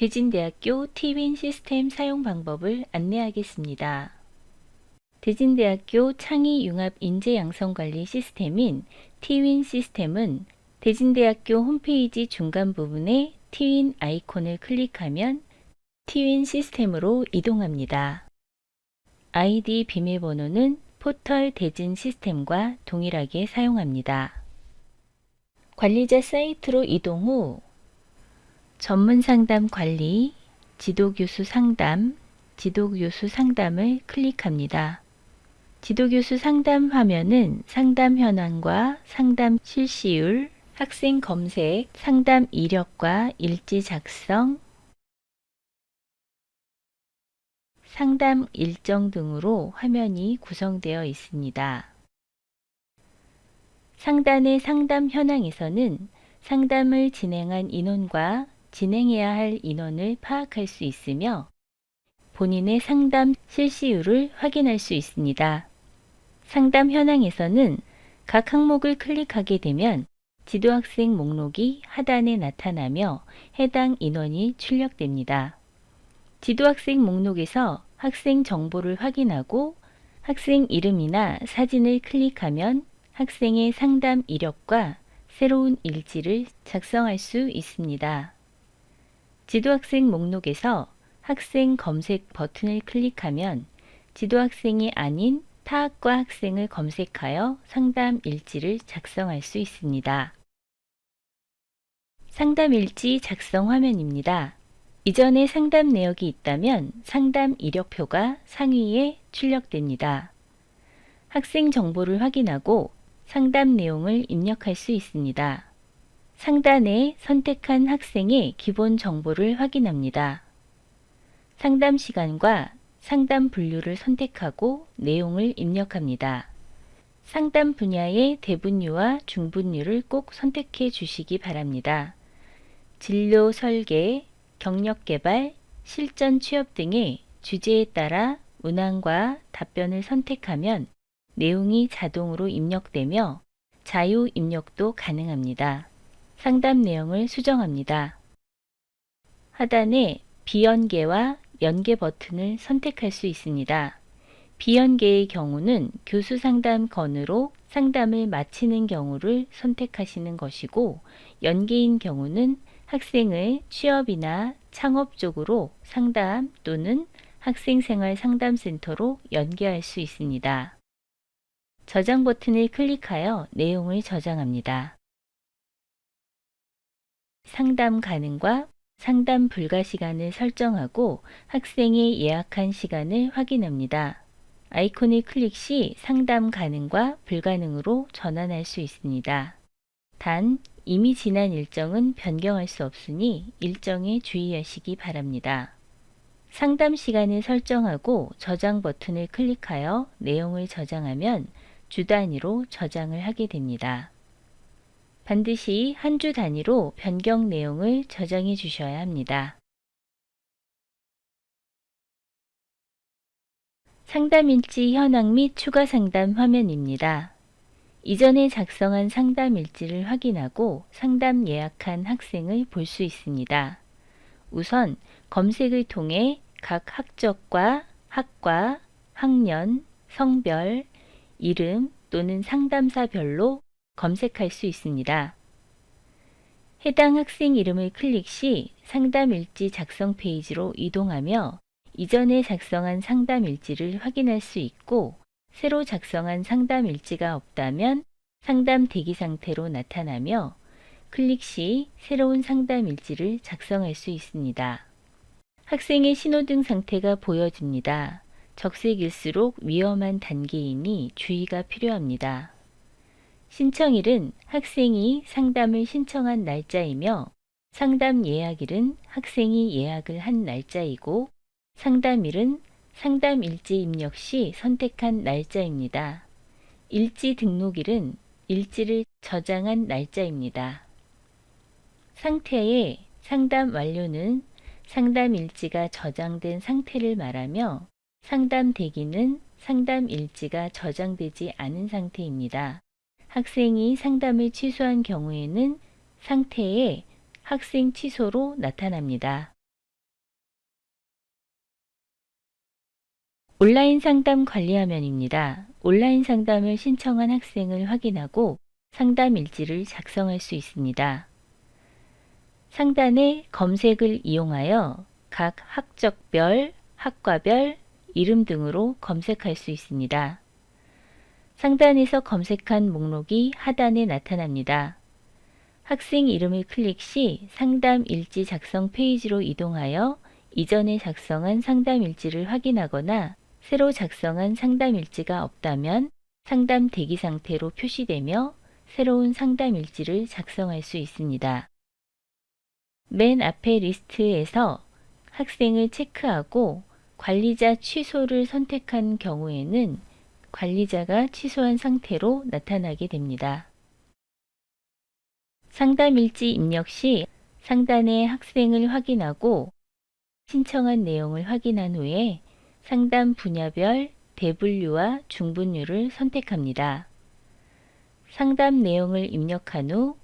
대진대학교 티윈 시스템 사용 방법을 안내하겠습니다. 대진대학교 창의융합 인재양성관리 시스템인 티윈 시스템은 대진대학교 홈페이지 중간 부분에 티윈 아이콘을 클릭하면 티윈 시스템으로 이동합니다. 아이디 비밀번호는 포털 대진 시스템과 동일하게 사용합니다. 관리자 사이트로 이동 후 전문 상담 관리, 지도교수 상담, 지도교수 상담을 클릭합니다. 지도교수 상담 화면은 상담 현황과 상담 실시율, 학생 검색, 상담 이력과 일지 작성, 상담 일정 등으로 화면이 구성되어 있습니다. 상단의 상담 현황에서는 상담을 진행한 인원과 진행해야 할 인원을 파악할 수 있으며 본인의 상담 실시율을 확인할 수 있습니다. 상담 현황에서는 각 항목을 클릭하게 되면 지도학생 목록이 하단에 나타나며 해당 인원이 출력됩니다. 지도학생 목록에서 학생 정보를 확인하고 학생 이름이나 사진을 클릭하면 학생의 상담 이력과 새로운 일지를 작성할 수 있습니다. 지도학생 목록에서 학생 검색 버튼을 클릭하면 지도학생이 아닌 타학과 학생을 검색하여 상담 일지를 작성할 수 있습니다. 상담 일지 작성 화면입니다. 이전에 상담 내역이 있다면 상담 이력표가 상위에 출력됩니다. 학생 정보를 확인하고 상담 내용을 입력할 수 있습니다. 상단에 선택한 학생의 기본 정보를 확인합니다. 상담 시간과 상담 분류를 선택하고 내용을 입력합니다. 상담 분야의 대분류와 중분류를 꼭 선택해 주시기 바랍니다. 진료 설계, 경력 개발, 실전 취업 등의 주제에 따라 문항과 답변을 선택하면 내용이 자동으로 입력되며 자유 입력도 가능합니다. 상담 내용을 수정합니다. 하단에 비연계와 연계 버튼을 선택할 수 있습니다. 비연계의 경우는 교수 상담 건으로 상담을 마치는 경우를 선택하시는 것이고 연계인 경우는 학생을 취업이나 창업 쪽으로 상담 또는 학생생활 상담센터로 연계할 수 있습니다. 저장 버튼을 클릭하여 내용을 저장합니다. 상담 가능과 상담 불가 시간을 설정하고 학생이 예약한 시간을 확인합니다. 아이콘을 클릭 시 상담 가능과 불가능으로 전환할 수 있습니다. 단 이미 지난 일정은 변경할 수 없으니 일정에 주의하시기 바랍니다. 상담 시간을 설정하고 저장 버튼을 클릭하여 내용을 저장하면 주 단위로 저장을 하게 됩니다. 반드시 한 주 단위로 변경 내용을 저장해 주셔야 합니다. 상담 일지 현황 및 추가 상담 화면입니다. 이전에 작성한 상담 일지를 확인하고 상담 예약한 학생을 볼 수 있습니다. 우선 검색을 통해 각 학적과 학과, 학년, 성별, 이름 또는 상담사별로 검색할 수 있습니다. 해당 학생 이름을 클릭 시 상담 일지 작성 페이지로 이동하며 이전에 작성한 상담 일지를 확인할 수 있고 새로 작성한 상담 일지가 없다면 상담 대기 상태로 나타나며 클릭 시 새로운 상담 일지를 작성할 수 있습니다. 학생의 신호등 상태가 보여집니다. 적색일수록 위험한 단계이니 주의가 필요합니다. 신청일은 학생이 상담을 신청한 날짜이며 상담 예약일은 학생이 예약을 한 날짜이고 상담일은 상담 일지 입력 시 선택한 날짜입니다. 일지 등록일은 일지를 저장한 날짜입니다. 상태의 상담 완료는 상담 일지가 저장된 상태를 말하며 상담 대기는 상담 일지가 저장되지 않은 상태입니다. 학생이 상담을 취소한 경우에는 상태에 학생 취소로 나타납니다. 온라인 상담 관리 화면입니다. 온라인 상담을 신청한 학생을 확인하고 상담 일지를 작성할 수 있습니다. 상단에 검색을 이용하여 각 학적별, 학과별, 이름 등으로 검색할 수 있습니다. 상단에서 검색한 목록이 하단에 나타납니다. 학생 이름을 클릭 시 상담 일지 작성 페이지로 이동하여 이전에 작성한 상담 일지를 확인하거나 새로 작성한 상담 일지가 없다면 상담 대기 상태로 표시되며 새로운 상담 일지를 작성할 수 있습니다. 맨 앞에 리스트에서 학생을 체크하고 관리자 취소를 선택한 경우에는 관리자가 취소한 상태로 나타나게 됩니다. 상담 일지 입력 시 상단의 학생을 확인하고 신청한 내용을 확인한 후에 상담 분야별 대분류와 중분류를 선택합니다. 상담 내용을 입력한 후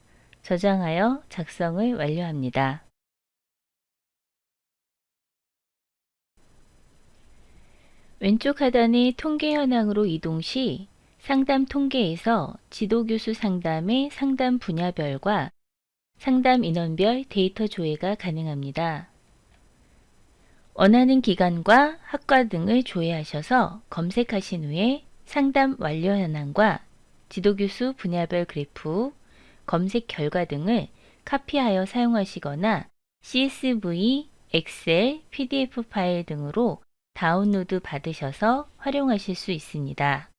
저장하여 작성을 완료합니다. 왼쪽 하단의 통계 현황으로 이동 시 상담 통계에서 지도교수 상담의 상담 분야별과 상담 인원별 데이터 조회가 가능합니다. 원하는 기간과 학과 등을 조회하셔서 검색하신 후에 상담 완료 현황과 지도교수 분야별 그래프, 검색 결과 등을 카피하여 사용하시거나 CSV, 엑셀, PDF 파일 등으로 다운로드 받으셔서 활용하실 수 있습니다.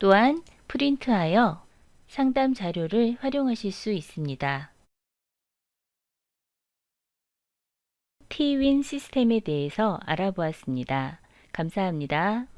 또한 프린트하여 상담 자료를 활용하실 수 있습니다. T윈 시스템에 대해서 알아보았습니다. 감사합니다.